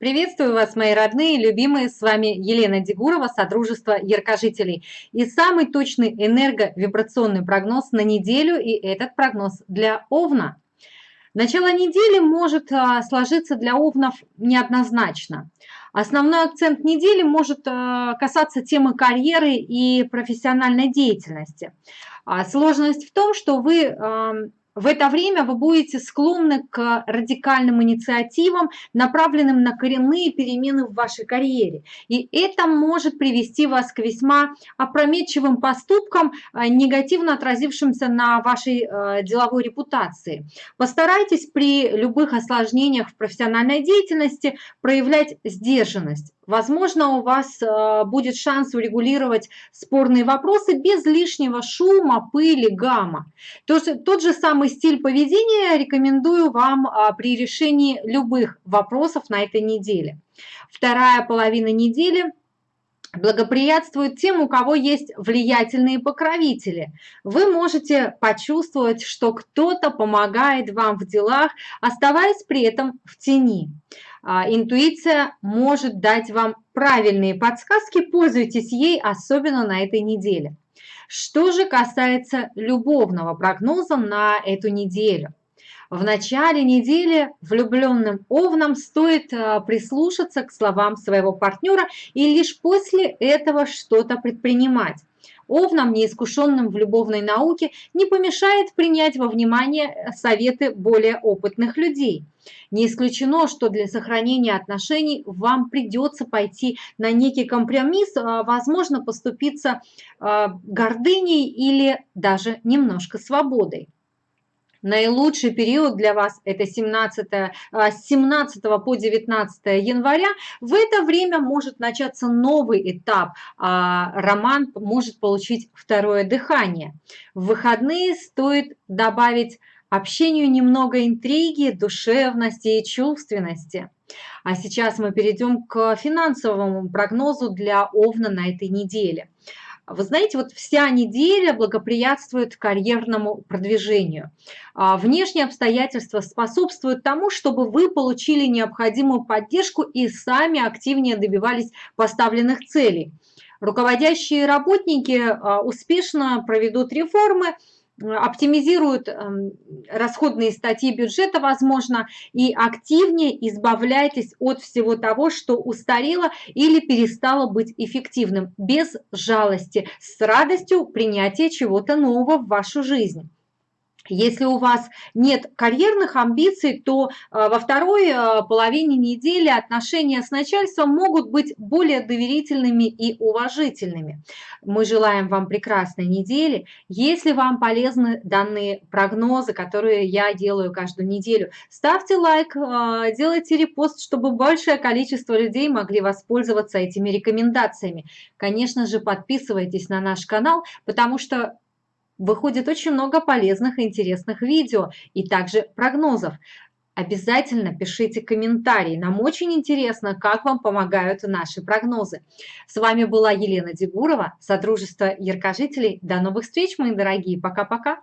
Приветствую вас, мои родные, любимые, с вами Елена Дегурова, Содружество Яркожителей. И самый точный энерговибрационный прогноз на неделю, и этот прогноз для Овна. Начало недели может а, сложиться для Овнов неоднозначно. Основной акцент недели может а, касаться темы карьеры и профессиональной деятельности. А сложность в том, что вы в это время вы будете склонны к радикальным инициативам, направленным на коренные перемены в вашей карьере. И это может привести вас к весьма опрометчивым поступкам, э, негативно отразившимся на вашей э, деловой репутации. Постарайтесь при любых осложнениях в профессиональной деятельности проявлять сдержанность. Возможно, у вас э, будет шанс урегулировать спорные вопросы без лишнего шума, пыли, гамма. Тот же самый стиль поведения рекомендую вам а, при решении любых вопросов на этой неделе. Вторая половина недели благоприятствует тем, у кого есть влиятельные покровители. Вы можете почувствовать, что кто-то помогает вам в делах, оставаясь при этом в тени. А, интуиция может дать вам правильные подсказки, пользуйтесь ей, особенно на этой неделе. Что же касается любовного прогноза на эту неделю? В начале недели влюбленным овнам стоит а, прислушаться к словам своего партнера и лишь после этого что-то предпринимать овнам, неискушенным в любовной науке, не помешает принять во внимание советы более опытных людей. Не исключено, что для сохранения отношений вам придется пойти на некий компромисс, а, возможно, поступиться а, гордыней или даже немножко свободой. Наилучший период для вас это 17, а, с 17 по 19 января. В это время может начаться новый этап. А роман может получить второе дыхание. В выходные стоит добавить общению немного интриги, душевности и чувственности. А сейчас мы перейдем к финансовому прогнозу для Овна на этой неделе. Вы знаете, вот вся неделя благоприятствует карьерному продвижению. А, внешние обстоятельства способствуют тому, чтобы вы получили необходимую поддержку и сами активнее добивались поставленных целей. Руководящие работники а, успешно проведут реформы, оптимизируют эм, расходные статьи бюджета, возможно, и активнее избавляйтесь от всего того, что устарело или перестало быть эффективным, без жалости, с радостью принятия чего-то нового в вашу жизнь. Если у вас нет карьерных амбиций, то э, во второй э, половине недели отношения с начальством могут быть более доверительными и уважительными. Мы желаем вам прекрасной недели. Если вам полезны данные прогнозы, которые я делаю каждую неделю, ставьте лайк, э, делайте репост, чтобы большее количество людей могли воспользоваться этими рекомендациями. Конечно же, подписывайтесь на наш канал, потому что выходит очень много полезных и интересных видео и также прогнозов. Обязательно пишите комментарии. Нам очень интересно, как вам помогают наши прогнозы. С вами была Елена Дегурова, Содружество Яркожителей. До новых встреч, мои дорогие. Пока-пока.